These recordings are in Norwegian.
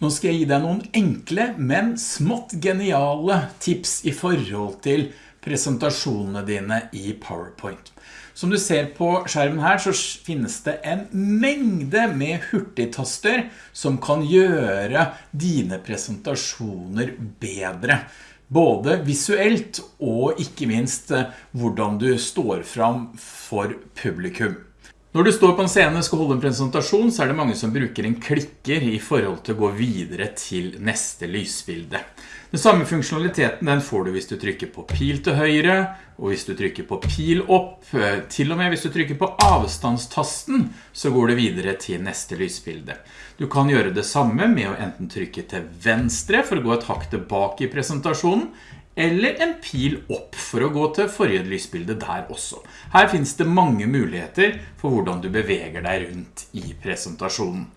Nå skal jeg gi deg noen enkle, men smått geniale tips i forhold til presentasjonene dine i PowerPoint. Som du ser på skjermen her så finnes det en mengde med hurtigtaster som kan gjøre dine presentasjoner bedre. Både visuelt og ikke minst eh, hvordan du står fram for publikum. Når du står på en scene og skal holde en presentasjon, så er det mange som bruker en klikker i forhold til å gå videre til neste lysbilde. Den samme funksjonaliteten den får du hvis du trykker på pil til høyre, og hvis du trykker på pil opp, eh, til og med hvis du trykker på avstandstasten, så går det videre til neste lysbilde. Du kan gjøre det samme med å enten trykke til venstre for å gå et hakk tilbake i presentasjonen, eller en pil opp for å gå til forrige lysbilde der også. Her finnes det mange muligheter for hvordan du beveger deg rundt i presentasjonen.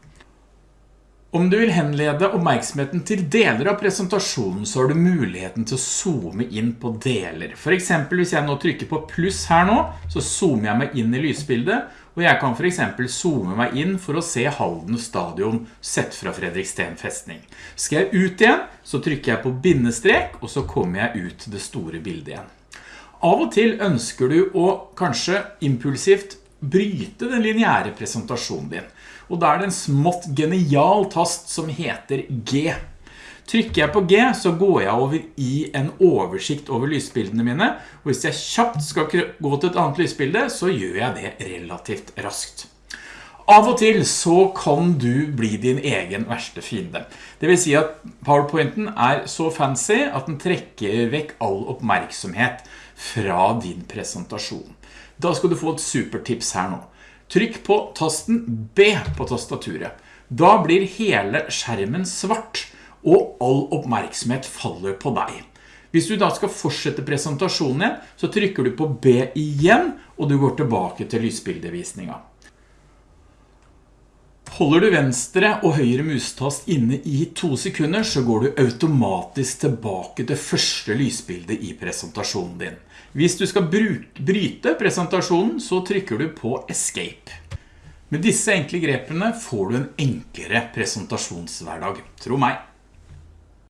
Om du vil henlede oppmerksomheten til deler av presentasjonen, så har du muligheten til å zoome inn på deler. For eksempel hvis jeg nå trykker på pluss her nå, så zoomer jeg meg inn i lysbildet, og jeg kan for eksempel zoome meg inn for å se Halden stadion sett fra Fredriksten festning. Skal jeg ut igjen, så trykker jeg på bindestrek, og så kommer jeg ut det store bildet igjen. Av og til ønsker du å kanskje impulsivt bryte den lineære presentasjonen din. Og da er det en smått genial tast som heter G. Trykker jeg på G så går jeg over i en oversikt over lysbildene mine, og hvis jeg kjapt skal gå til et annet lysbilde, så gjør jeg det relativt raskt. Av og til så kan du bli din egen verste fiende. Det vil si at PowerPointen er så fancy at den trekker vekk all oppmerksomhet fra din presentasjon. Da skal du få et supertips her nå. Trykk på tasten B på tastaturet. Da blir hele skjermen svart, og all oppmerksomhet faller på deg. Hvis du da skal fortsette presentasjonen igjen, så trykker du på B igjen, og du går tilbake til lysbildevisninga. Holder du venstre og høyre mustast inne i to sekunder, så går du automatisk tilbake til første lysbildet i presentasjonen din. Hvis du skal bryte presentasjonen, så trykker du på Escape. Med disse enkle grepene får du en enklere presentasjonshverdag, tro meg.